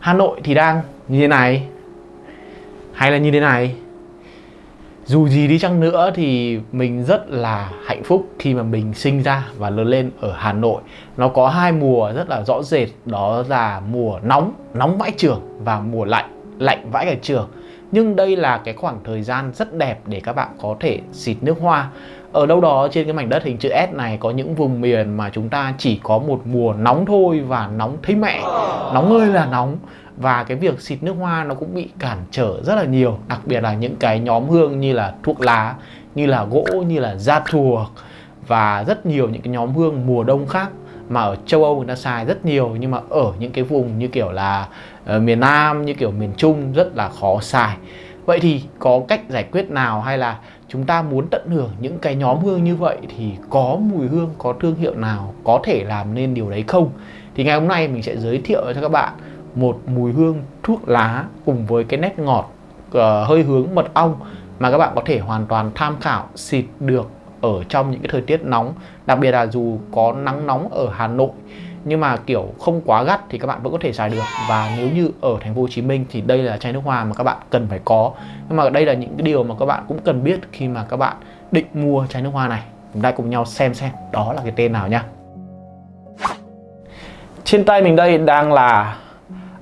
Hà Nội thì đang như thế này, hay là như thế này? Dù gì đi chăng nữa thì mình rất là hạnh phúc khi mà mình sinh ra và lớn lên ở Hà Nội. Nó có hai mùa rất là rõ rệt, đó là mùa nóng nóng vãi trường và mùa lạnh lạnh vãi cả trường. Nhưng đây là cái khoảng thời gian rất đẹp để các bạn có thể xịt nước hoa ở đâu đó trên cái mảnh đất hình chữ S này có những vùng miền mà chúng ta chỉ có một mùa nóng thôi và nóng thấy mẹ. Nóng ơi là nóng. Và cái việc xịt nước hoa nó cũng bị cản trở rất là nhiều đặc biệt là những cái nhóm hương như là thuốc lá như là gỗ như là da thuộc và rất nhiều những cái nhóm hương mùa đông khác mà ở châu Âu người ta xài rất nhiều nhưng mà ở những cái vùng như kiểu là uh, miền Nam như kiểu miền Trung rất là khó xài. Vậy thì có cách giải quyết nào hay là chúng ta muốn tận hưởng những cái nhóm hương như vậy thì có mùi hương có thương hiệu nào có thể làm nên điều đấy không? Thì ngày hôm nay mình sẽ giới thiệu cho các bạn một mùi hương thuốc lá cùng với cái nét ngọt uh, hơi hướng mật ong mà các bạn có thể hoàn toàn tham khảo xịt được ở trong những cái thời tiết nóng. Đặc biệt là dù có nắng nóng ở Hà Nội nhưng mà kiểu không quá gắt thì các bạn vẫn có thể xài được. Và nếu như ở thành phố Hồ Chí Minh thì đây là chai nước hoa mà các bạn cần phải có. Nhưng mà đây là những cái điều mà các bạn cũng cần biết khi mà các bạn định mua chai nước hoa này. Chúng ta cùng nhau xem xem đó là cái tên nào nhá trên tay mình đây đang là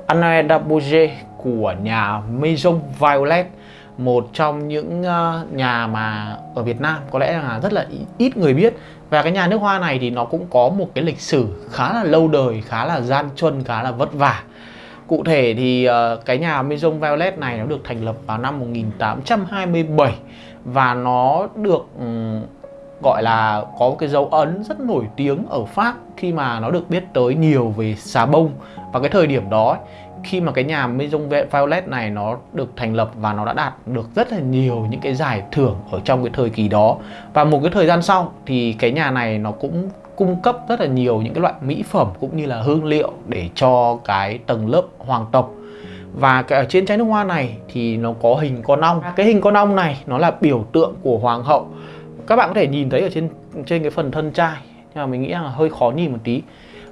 Anne Dabouge của nhà Maison Violet, một trong những ờ, nhà mà ở Việt Nam. Có lẽ là rất là ít người biết và cái nhà nước hoa này thì nó cũng có một cái lịch sử khá là lâu đời khá là gian truân khá là vất vả. Cụ thể thì uh, cái nhà Maison Violet này nó được thành lập vào năm 1827 và nó được gọi là có cái dấu ấn rất nổi tiếng ở Pháp khi mà nó được biết tới nhiều về xà bông. Và cái thời điểm đó khi mà cái nhà Maison Violet này nó được thành lập và nó đã đạt được rất là nhiều những cái giải thưởng ở trong cái thời kỳ đó. Và một cái thời gian sau thì cái nhà này nó cũng cung cấp rất là nhiều những cái loại mỹ phẩm cũng như là hương liệu để cho cái tầng lớp hoàng tộc. Và cái ở trên trái nước hoa này thì nó có hình con ong. Cái hình con ong này nó là biểu tượng của hoàng hậu. Các bạn có thể nhìn thấy ở trên trên cái phần thân chai, nhưng mà mình nghĩ là hơi khó nhìn một tí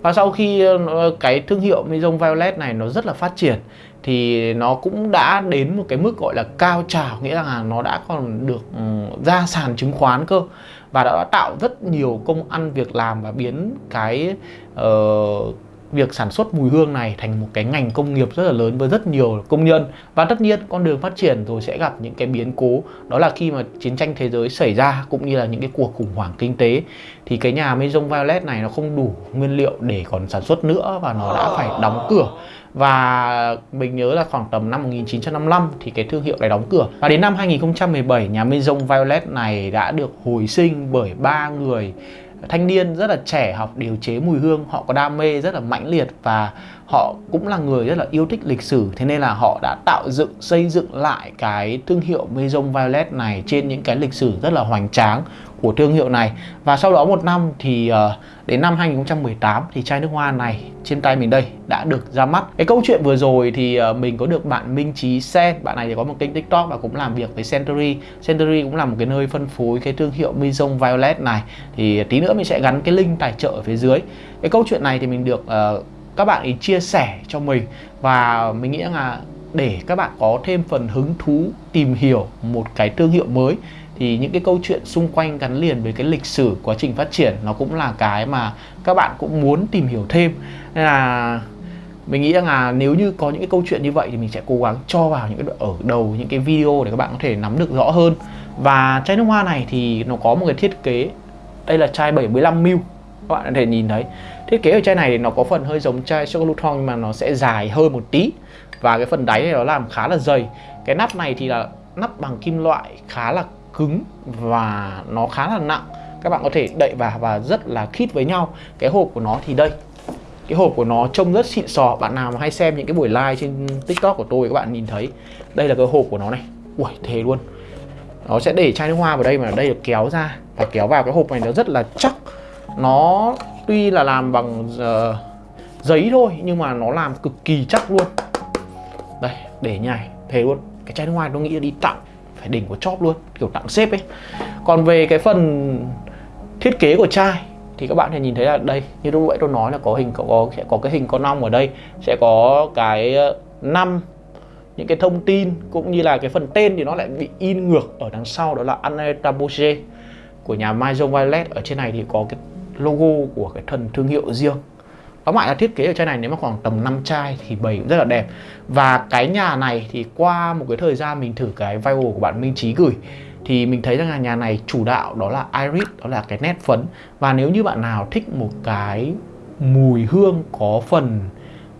và sau khi ờ, cái thương hiệu Maison Violet này nó rất là phát triển thì nó cũng đã đến một cái mức gọi là cao trào nghĩa là nó đã còn được ừ, ra sàn chứng khoán cơ. Và đã tạo rất nhiều công ăn việc làm và biến cái uh, việc sản xuất mùi hương này thành một cái ngành công nghiệp rất là lớn với rất nhiều công nhân. Và tất nhiên con đường phát triển rồi sẽ gặp những cái biến cố. Đó là khi mà chiến tranh thế giới xảy ra, cũng như là những cái cuộc khủng hoảng kinh tế, thì cái nhà Maison Violet này nó không đủ nguyên liệu để còn sản xuất nữa và nó đã phải đóng cửa. Và mình nhớ là khoảng tầm năm 1955 thì cái thương hiệu này đóng cửa. Và đến năm 2017 nhà Maison Violet này đã được hồi sinh bởi ba người thanh niên rất là trẻ học điều chế mùi hương, họ có đam mê rất là mãnh liệt và họ cũng là người rất là yêu thích lịch sử. Thế nên là họ đã tạo dựng, xây dựng lại cái thương hiệu Maison Violet này trên những cái lịch sử rất là hoành tráng của thương hiệu này. Và sau đó một năm thì uh, đến năm 2018 thì chai nước hoa này trên tay mình đây đã được ra mắt. Cái câu chuyện vừa rồi thì uh, mình có được bạn Minh Chí Sen. Bạn này thì có một kênh tiktok và cũng làm việc với Century. Century cũng là một cái nơi phân phối cái thương hiệu Maison Violet này. Thì tí nữa mình sẽ gắn cái link tài trợ ở phía dưới. Cái câu chuyện này thì mình được uh, các bạn ý chia sẻ cho mình. Và mình nghĩ là để các bạn có thêm phần hứng thú tìm hiểu một cái thương hiệu mới thì những cái câu chuyện xung quanh gắn liền với cái lịch sử, quá trình phát triển nó cũng là cái mà các bạn cũng muốn tìm hiểu thêm. Nên là mình nghĩ rằng là nếu như có những cái câu chuyện như vậy thì mình sẽ cố gắng cho vào những cái ở đầu những cái video để các bạn có thể nắm được rõ hơn. Và chai nước hoa này thì nó có một cái thiết kế, đây là chai 75ml các bạn có thể nhìn thấy. Thiết kế ở chai này thì nó có phần hơi giống chai chocolate nhưng mà nó sẽ dài hơn một tí. Và cái phần đáy này nó làm khá là dày. Cái nắp này thì là nắp bằng kim loại khá là cứng và nó khá là nặng. Các bạn có thể đậy vào và rất là khít với nhau. Cái hộp của nó thì đây. Cái hộp của nó trông rất xịn sò. Bạn nào mà hay xem những cái buổi live trên tiktok của tôi các bạn nhìn thấy. Đây là cái hộp của nó này. Ui thế luôn. Nó sẽ để chai nước hoa vào đây mà đây là kéo ra. Và kéo vào cái hộp này nó rất là chắc. Nó tuy là làm bằng uh, giấy thôi nhưng mà nó làm cực kỳ chắc luôn. Đây để nhảy. Thế luôn. Cái chai nước hoa tôi nghĩ là đi tặng phải đỉnh của chóp luôn, kiểu tặng xếp ấy. Còn về cái phần thiết kế của chai thì các bạn thể nhìn thấy là đây, như lúc nãy tôi nói là có hình, có sẽ có cái hình con ong ở đây, sẽ có cái ờ, năm những cái thông tin cũng như là cái phần tên thì nó lại bị in ngược ở đằng sau, đó là Anetaboche của nhà Maison Violet. Ở trên này thì có cái logo của cái thần thương hiệu riêng tóm lại là thiết kế ở chai này nếu mà khoảng tầm 5 chai thì bày cũng rất là đẹp. Và cái nhà này thì qua một cái thời gian mình thử cái viral của bạn Minh Trí gửi thì mình thấy rằng là nhà này chủ đạo đó là iris đó là cái nét phấn. Và nếu như bạn nào thích một cái mùi hương có phần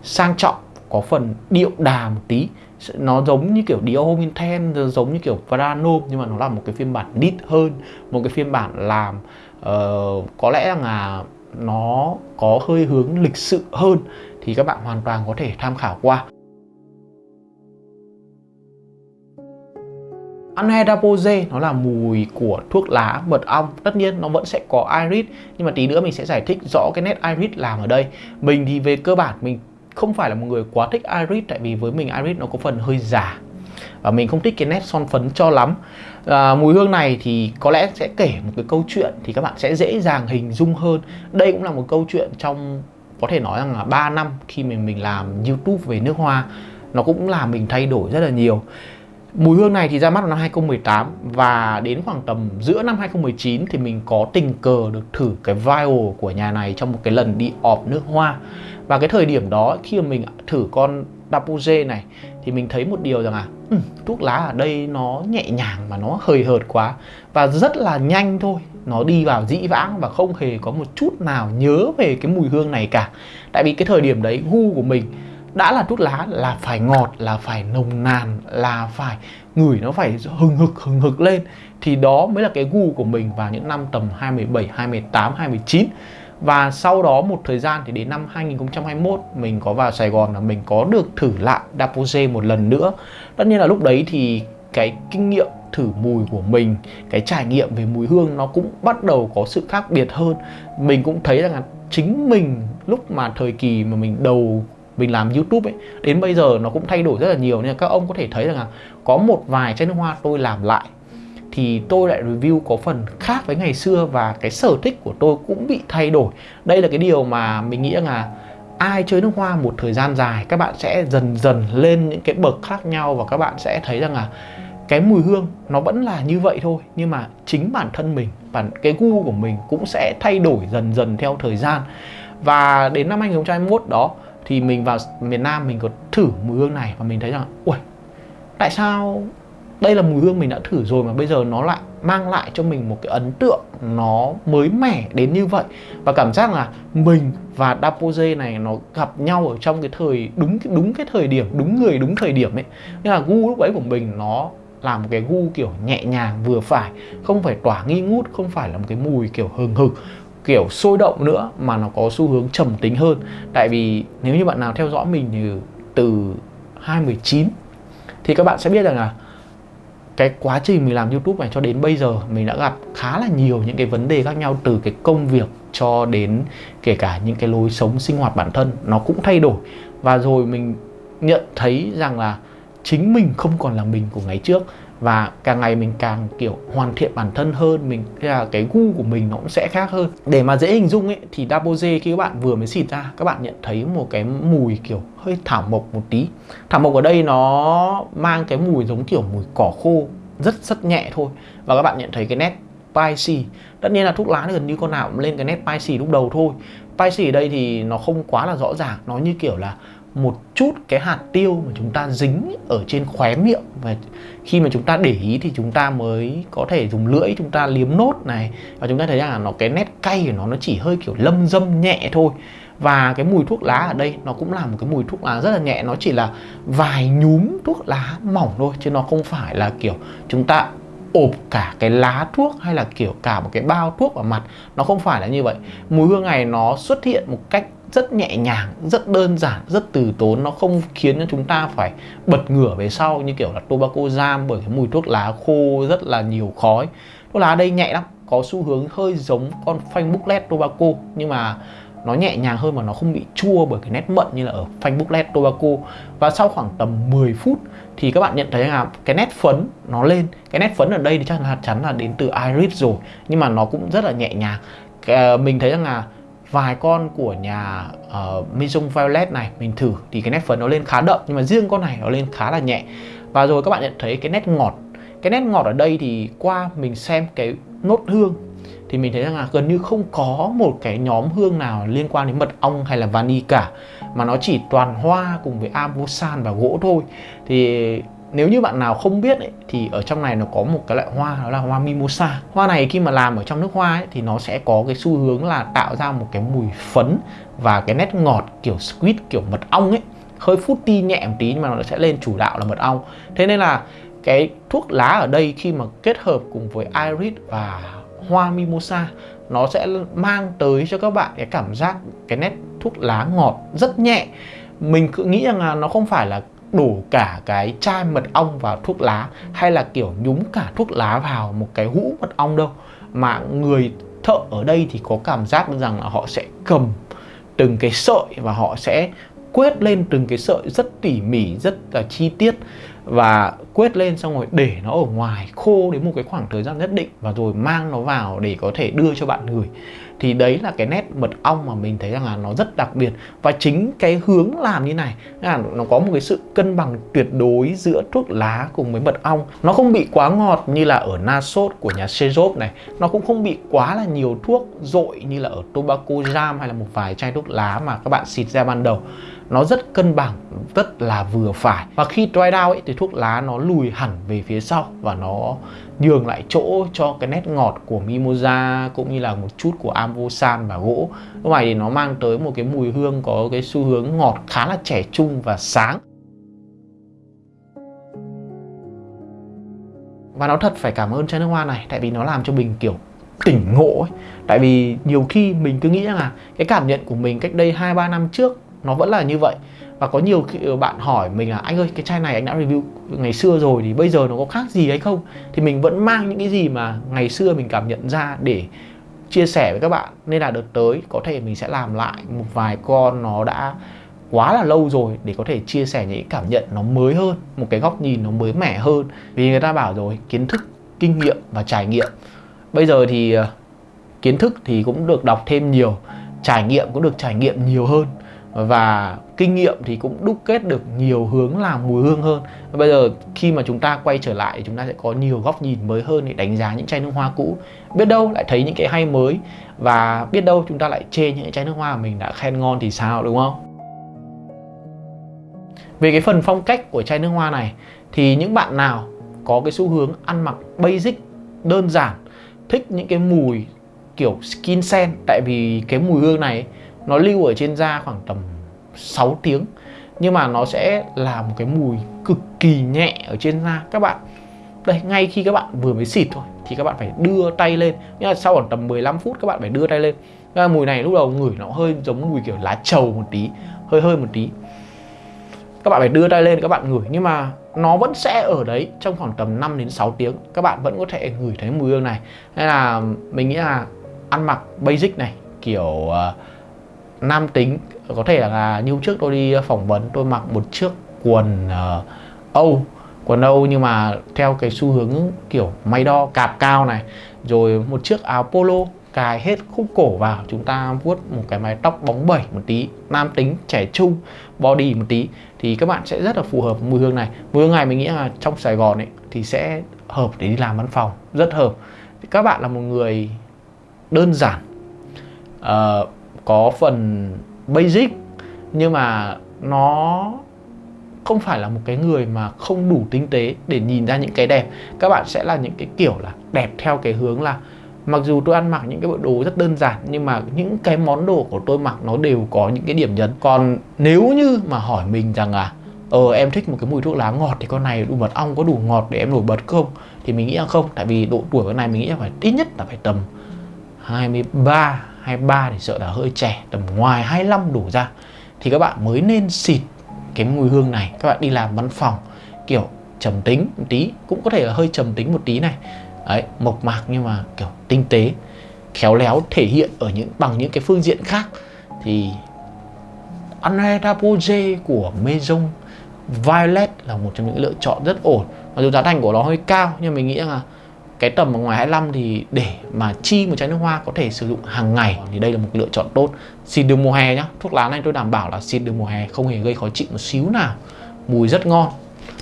sang trọng có phần điệu đà một tí nó giống như kiểu Dior Home Ten giống như kiểu Prano nhưng mà nó là một cái phiên bản nít hơn một cái phiên bản làm uh, có lẽ là nó có hơi hướng lịch sự hơn thì các bạn hoàn toàn có thể tham khảo qua. Anhedapose nó là mùi của thuốc lá mật ong. Tất nhiên nó vẫn sẽ có iris Nhưng mà tí nữa mình sẽ giải thích rõ cái nét iris làm ở đây. Mình thì về cơ bản mình không phải là một người quá thích iris Tại vì với mình iris nó có phần hơi giả và mình không thích cái nét son phấn cho lắm. À, Mùi hương này thì có lẽ sẽ kể một cái câu chuyện Thì các bạn sẽ dễ dàng hình dung hơn. Đây cũng là một câu chuyện trong có thể nói rằng là 3 năm khi mình mình làm YouTube về nước hoa Nó cũng làm mình thay đổi rất là nhiều. Mùi hương này thì ra mắt vào năm 2018 và đến khoảng tầm giữa năm 2019 thì mình có tình cờ được thử cái vial của nhà này trong một cái lần đi ọp nước hoa. Và cái thời điểm đó khi mà mình thử con Dapuze này thì mình thấy một điều rằng là ừ, thuốc lá ở đây nó nhẹ nhàng mà nó hời hợt quá và rất là nhanh thôi. Nó đi vào dĩ vãng và không hề có một chút nào nhớ về cái mùi hương này cả. Tại vì cái thời điểm đấy gu của mình đã là thuốc lá là phải ngọt là phải nồng nàn là phải ngửi nó phải hừng hực hừng hực lên thì đó mới là cái gu của mình vào những năm tầm 27, 28, 29 và sau đó một thời gian thì đến năm 2021 mình có vào Sài Gòn là mình có được thử lại Dapoze một lần nữa. Tất nhiên là lúc đấy thì cái kinh nghiệm thử mùi của mình, cái trải nghiệm về mùi hương nó cũng bắt đầu có sự khác biệt hơn. Mình cũng thấy rằng là chính mình lúc mà thời kỳ mà mình đầu mình làm YouTube ấy, đến bây giờ nó cũng thay đổi rất là nhiều. Nên các ông có thể thấy rằng là có một vài chai nước hoa tôi làm lại thì tôi lại review có phần khác với ngày xưa và cái sở thích của tôi cũng bị thay đổi. Đây là cái điều mà mình nghĩ là ai chơi nước hoa một thời gian dài, các bạn sẽ dần dần lên những cái bậc khác nhau và các bạn sẽ thấy rằng là cái mùi hương nó vẫn là như vậy thôi. Nhưng mà chính bản thân mình, bản, cái gu của mình cũng sẽ thay đổi dần dần theo thời gian. Và đến năm 2021 đó thì mình vào miền Nam mình có thử mùi hương này và mình thấy rằng ui tại sao đây là mùi hương mình đã thử rồi mà bây giờ nó lại mang lại cho mình một cái ấn tượng nó mới mẻ đến như vậy. Và cảm giác là mình và Dapoze này nó gặp nhau ở trong cái thời, đúng đúng cái thời điểm, đúng người, đúng thời điểm ấy. Nhưng là gu lúc ấy của mình nó là một cái gu kiểu nhẹ nhàng vừa phải, không phải tỏa nghi ngút, không phải là một cái mùi kiểu hừng hực, kiểu sôi động nữa mà nó có xu hướng trầm tính hơn. Tại vì nếu như bạn nào theo dõi mình thì từ 2019 thì các bạn sẽ biết rằng là cái quá trình mình làm YouTube này cho đến bây giờ, mình đã gặp khá là nhiều những cái vấn đề khác nhau, từ cái công việc cho đến kể cả những cái lối sống sinh hoạt bản thân, nó cũng thay đổi. Và rồi mình nhận thấy rằng là chính mình không còn là mình của ngày trước và càng ngày mình càng, kiểu, hoàn thiện bản thân hơn, mình là cái gu của mình nó cũng sẽ khác hơn. Để mà dễ hình dung ấy, thì Daboze khi các bạn vừa mới xịt ra, các bạn nhận thấy một cái mùi, kiểu, hơi thảo mộc một tí. Thảo mộc ở đây nó mang cái mùi giống kiểu mùi cỏ khô, rất rất nhẹ thôi. Và các bạn nhận thấy cái nét spicy. Tất nhiên là thuốc lá gần như con nào cũng lên cái nét spicy lúc đầu thôi. Spicy ở đây thì nó không quá là rõ ràng, nó như kiểu là một chút cái hạt tiêu mà chúng ta dính ở trên khóe miệng và khi mà chúng ta để ý thì chúng ta mới có thể dùng lưỡi chúng ta liếm nốt này. Và chúng ta thấy rằng là nó, cái nét cay của nó nó chỉ hơi kiểu lâm dâm nhẹ thôi. Và cái mùi thuốc lá ở đây, nó cũng là một cái mùi thuốc lá rất là nhẹ. Nó chỉ là vài nhúm thuốc lá mỏng thôi, chứ nó không phải là kiểu chúng ta ộp cả cái lá thuốc hay là kiểu cả một cái bao thuốc vào mặt. Nó không phải là như vậy. Mùi hương này nó xuất hiện một cách rất nhẹ nhàng, rất đơn giản, rất từ tốn. Nó không khiến cho chúng ta phải bật ngửa về sau như kiểu là tobacco jam bởi cái mùi thuốc lá khô rất là nhiều khói. Thuốc lá đây nhẹ lắm, có xu hướng hơi giống con phanh booklet tobacco, nhưng mà nó nhẹ nhàng hơn mà nó không bị chua bởi cái nét mận như là ở phanh booklet tobacco. Và sau khoảng tầm 10 phút thì các bạn nhận thấy là cái nét phấn nó lên. Cái nét phấn ở đây thì chắc là chắn là đến từ iris rồi, nhưng mà nó cũng rất là nhẹ nhàng. Ờ, mình thấy rằng là vài con của nhà ờ, uh, Maison Violet này mình thử thì cái nét phấn nó lên khá đậm nhưng mà riêng con này nó lên khá là nhẹ. Và rồi các bạn nhận thấy cái nét ngọt cái nét ngọt ở đây thì qua mình xem cái nốt hương thì mình thấy rằng là gần như không có một cái nhóm hương nào liên quan đến mật ong hay là vani cả mà nó chỉ toàn hoa cùng với ambosan và gỗ thôi. Thì nếu như bạn nào không biết ấy, thì ở trong này nó có một cái loại hoa đó là hoa mimosa. Hoa này khi mà làm ở trong nước hoa ấy, thì nó sẽ có cái xu hướng là tạo ra một cái mùi phấn và cái nét ngọt kiểu squid kiểu mật ong ấy. Hơi fruity nhẹ một tí nhưng mà nó sẽ lên chủ đạo là mật ong. Thế nên là cái thuốc lá ở đây khi mà kết hợp cùng với iris và hoa mimosa nó sẽ mang tới cho các bạn cái cảm giác cái nét thuốc lá ngọt rất nhẹ. Mình cứ nghĩ rằng là nó không phải là đổ cả cái chai mật ong vào thuốc lá hay là kiểu nhúng cả thuốc lá vào một cái hũ mật ong đâu. Mà người thợ ở đây thì có cảm giác rằng là họ sẽ cầm từng cái sợi và họ sẽ quét lên từng cái sợi rất tỉ mỉ, rất là chi tiết và quét lên xong rồi để nó ở ngoài khô đến một cái khoảng thời gian nhất định và rồi mang nó vào để có thể đưa cho bạn người thì đấy là cái nét mật ong mà mình thấy rằng là nó rất đặc biệt. Và chính cái hướng làm như này là nó có một cái sự cân bằng tuyệt đối giữa thuốc lá cùng với mật ong. Nó không bị quá ngọt như là ở Nasot của nhà Sejop này. Nó cũng không bị quá là nhiều thuốc dội như là ở Tobacco Jam hay là một vài chai thuốc lá mà các bạn xịt ra ban đầu nó rất cân bằng, rất là vừa phải. Và khi dry down ấy, thì thuốc lá nó lùi hẳn về phía sau và nó nhường lại chỗ cho cái nét ngọt của mimosa cũng như là một chút của ambosan và gỗ. Lúc này thì nó mang tới một cái mùi hương có cái xu hướng ngọt khá là trẻ trung và sáng. Và nó thật phải cảm ơn chai nước hoa này, tại vì nó làm cho mình kiểu tỉnh ngộ ấy. Tại vì nhiều khi mình cứ nghĩ rằng là cái cảm nhận của mình cách đây hai, ba năm trước nó vẫn là như vậy. Và có nhiều ừ, bạn hỏi mình là, anh ơi, cái chai này anh đã review ngày xưa rồi thì bây giờ nó có khác gì hay không? Thì mình vẫn mang những cái gì mà ngày xưa mình cảm nhận ra để chia sẻ với các bạn. Nên là đợt tới có thể mình sẽ làm lại một vài con nó đã quá là lâu rồi để có thể chia sẻ những cảm nhận nó mới hơn, một cái góc nhìn nó mới mẻ hơn. Vì người ta bảo rồi, kiến thức, kinh nghiệm và trải nghiệm. Bây giờ thì ờ, kiến thức thì cũng được đọc thêm nhiều, trải nghiệm cũng được trải nghiệm nhiều hơn và kinh nghiệm thì cũng đúc kết được nhiều hướng làm mùi hương hơn. Bây giờ khi mà chúng ta quay trở lại, chúng ta sẽ có nhiều góc nhìn mới hơn để đánh giá những chai nước hoa cũ. Biết đâu lại thấy những cái hay mới. Và biết đâu chúng ta lại chê những chai nước hoa mà mình đã khen ngon thì sao, đúng không? Về cái phần phong cách của chai nước hoa này, thì những bạn nào có cái xu hướng ăn mặc basic, đơn giản, thích những cái mùi kiểu skin scent, tại vì cái mùi hương này nó lưu ở trên da khoảng tầm 6 tiếng nhưng mà nó sẽ là một cái mùi cực kỳ nhẹ ở trên da. Các bạn đây ngay khi các bạn vừa mới xịt thôi thì các bạn phải đưa tay lên. Nhưng mà sau khoảng tầm 15 phút các bạn phải đưa tay lên. Cái mùi này lúc đầu ngửi nó hơi giống mùi kiểu lá trầu một tí hơi hơi một tí. Các bạn phải đưa tay lên các bạn ngửi. Nhưng mà nó vẫn sẽ ở đấy trong khoảng tầm 5 đến 6 tiếng. Các bạn vẫn có thể ngửi thấy mùi hương này. Hay là mình nghĩ là ăn mặc basic này kiểu uh, nam tính có thể là như trước tôi đi ờ, phỏng vấn tôi mặc một chiếc quần uh, Âu quần Âu nhưng mà theo cái xu hướng kiểu may đo cạp cao này rồi một chiếc áo polo cài hết khúc cổ vào chúng ta vuốt một cái mái tóc bóng bẩy một tí nam tính trẻ trung body một tí thì các bạn sẽ rất là phù hợp với mùi hương này. Mùi hương này mình nghĩ là trong Sài Gòn ấy thì sẽ hợp để đi làm văn phòng rất hợp. Các bạn là một người đơn giản uh, có phần basic, nhưng mà nó không phải là một cái người mà không đủ tinh tế để nhìn ra những cái đẹp. Các bạn sẽ là những cái kiểu là đẹp theo cái hướng là mặc dù tôi ăn mặc những cái bộ đồ rất đơn giản, nhưng mà những cái món đồ của tôi mặc nó đều có những cái điểm nhấn. Còn nếu như mà hỏi mình rằng là ờ em thích một cái mùi thuốc lá ngọt thì con này đủ mật ong, có đủ ngọt để em nổi bật không? Thì mình nghĩ là không, tại vì độ tuổi con này mình nghĩ là phải, ít nhất là phải tầm 23 23 thì sợ là hơi trẻ, tầm ngoài 25 đủ ra. Thì các bạn mới nên xịt cái mùi hương này. Các bạn đi làm văn phòng, kiểu, trầm tính một tí, cũng có thể là hơi trầm tính một tí này. Đấy, mộc mạc nhưng mà, kiểu, tinh tế, khéo léo thể hiện ở những, bằng những cái phương diện khác. Thì André Rapoje của Maison Violet là một trong những lựa chọn rất ổn. Mặc dù giá thành của nó hơi cao, nhưng mình nghĩ là cái tầm ở ngoài 25 thì để mà chi một chai nước hoa có thể sử dụng hàng ngày thì đây là một lựa chọn tốt. Xịt được mùa hè nhá, thuốc lá này tôi đảm bảo là xịt được mùa hè không hề gây khó chịu một xíu nào. Mùi rất ngon.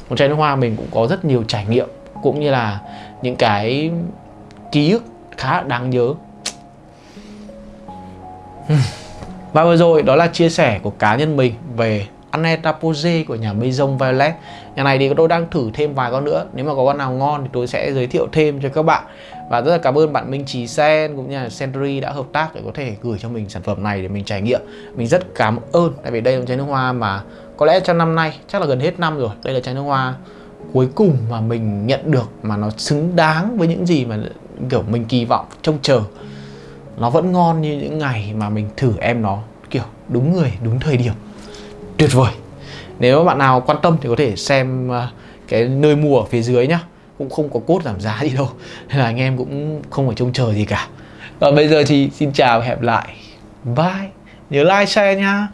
Một chai nước hoa mình cũng có rất nhiều trải nghiệm, cũng như là những cái ký ức khá đáng nhớ. Hmm. Và vừa rồi đó là chia sẻ của cá nhân mình về Aneta Pose của nhà Maison Violet Nhà này thì tôi đang thử thêm vài con nữa. Nếu mà có con nào ngon thì tôi sẽ giới thiệu thêm cho các bạn. Và rất là cảm ơn bạn Minh Trí Sen cũng như là Century đã hợp tác để có thể gửi cho mình sản phẩm này để mình trải nghiệm. Mình rất cảm ơn, Tại vì đây là chai nước hoa mà có lẽ trong năm nay, chắc là gần hết năm rồi, Đây là chai nước hoa cuối cùng mà mình nhận được mà nó xứng đáng với những gì mà kiểu mình kỳ vọng, trông chờ. Nó vẫn ngon như những ngày mà mình thử em nó, kiểu đúng người, đúng thời điểm tuyệt vời. Nếu bạn nào quan tâm thì có thể xem ờ, cái nơi mua ở phía dưới nhá. Cũng không có cốt giảm giá gì đâu, nên là anh em cũng không phải trông chờ gì cả. Còn bây giờ thì xin chào và hẹn lại. Bye. Nhớ like, share nha